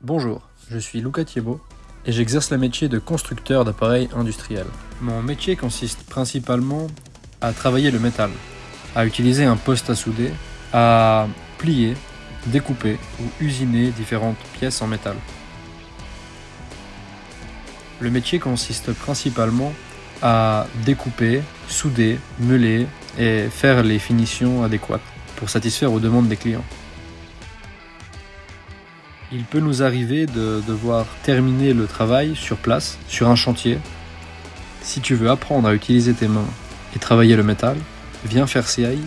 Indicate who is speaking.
Speaker 1: Bonjour, je suis Luca Thiebaud et j'exerce le métier de constructeur d'appareils industriels. Mon métier consiste principalement à travailler le métal, à utiliser un poste à souder, à plier, découper ou usiner différentes pièces en métal. Le métier consiste principalement à découper, souder, meuler et faire les finitions adéquates pour satisfaire aux demandes des clients. Il peut nous arriver de devoir terminer le travail sur place, sur un chantier. Si tu veux apprendre à utiliser tes mains et travailler le métal, viens faire CAI